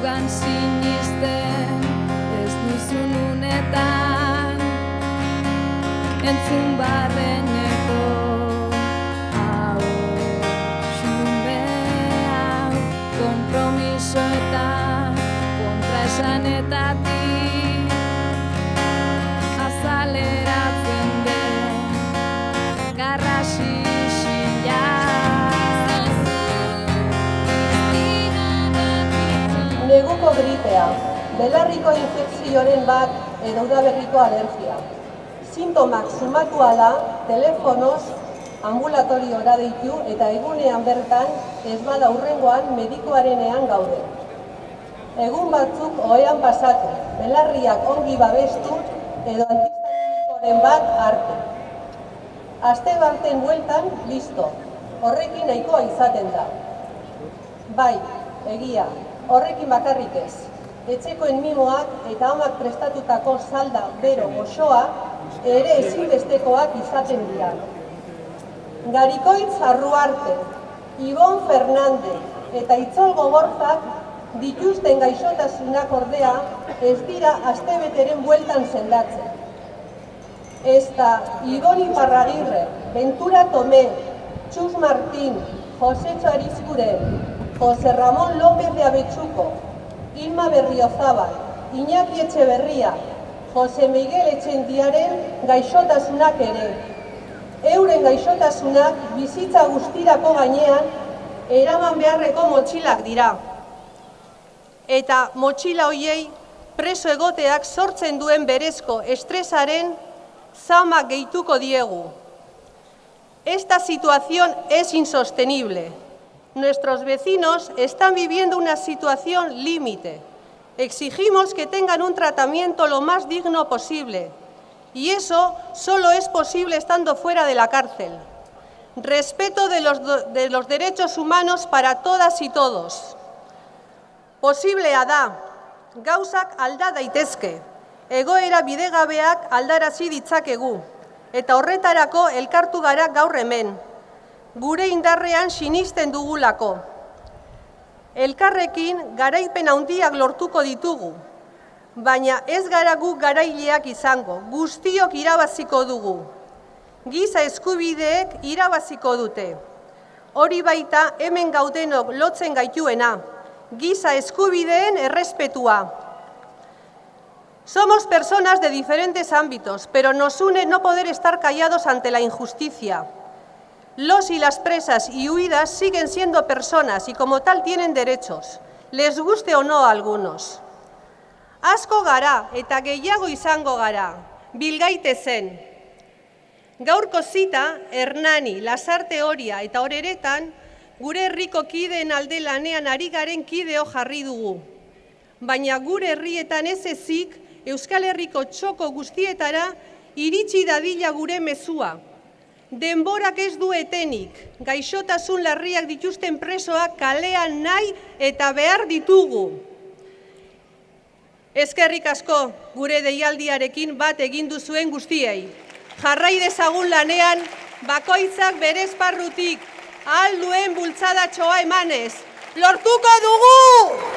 hortan sinisten ez duzun unetan entzun barreneko Gripea, belarriko infekzioaren bat edo udaberriko alergia. Sintomak sumatu ala, telefonoz, ambulatoriora deitu eta egunean bertan ez bada urrengoan medikoarenean gaude. Egun batzuk ohean pasatu, belarriak ongi babestu edo antihistamikoren bat hartu. Aste baten bueltan, listo. Horrekin nahikoa izaten da. Bai, egia, horrekin bakarrik ez. Etxekoen mimoak eta amak prestatutako salda bero goxoa ere ezinbestekoak izaten dira. Garikoitz Arruarte, Ibon Fernandez eta Itzol Gogorzak dituzten gaixotasunak ordea ez dira astebeteren bueltan zendatzen. Ez da Ibon Iparragirre, Ventura Tomé, Txus Martín, Jose Txarizkuren, Jose Ramón López de Abetxuko, Ilma Berriozabal, Iñaki Etxeberria, Jose Miguel Etxendiaren gaixotasunak ere. Euren gaixotasunak bizitza guztirako gainean eraman beharreko motxilak dira. Eta motxila hoiei preso egoteak sortzen duen berezko estresaren zama gehituko diegu. Esta situación es insostenible. Nuestros vecinos están viviendo una situación límite. Exigimos que tengan un tratamiento lo más digno posible. Y eso solo es posible estando fuera de la cárcel. Respeto de los, de los derechos humanos para todas y todos. Posiblea da, gauzak alda daitezke, egoera bidegabeak aldarazi ditzakegu, eta horretarako elkartu gara gaur hemen, gure indarrean sinisten dugulako. Elkarrekin garaipen handiak lortuko ditugu, baina ez gara gu garaileak izango, guztiok irabaziko dugu. Giza eskubideek irabaziko dute. Hori baita hemen gaudenok lotzen gaituena, giza eskubideen errespetua. Somos personas de diferentes ámbitos, pero nos une no poder estar callados ante la injusticia. Los y las presas y huidas siguen siendo personas y como tal tienen derechos, les guste o no a algunos. Asko gara eta gehiago izango gara, bilgaite zen. Gaurko zita, Hernani, Lasarte Horia eta Horeretan, gure herriko kideen alde lanean ari garen kideo jarri dugu. Baina gure herrietan ez ezik, Euskal Herriko txoko guztietara iritsi dadila gure mezua. Denborak ez du etenik, gaixotasun larriak dituzten presoak kalean nahi eta behar ditugu. Ezkerrik asko gure deialdiarekin bat egin duzuen guztiei. Jarrai dezagun lanean, bakoitzak bere esparrutik, ahal duen bultzadatxoa emanez. Lortuko dugu!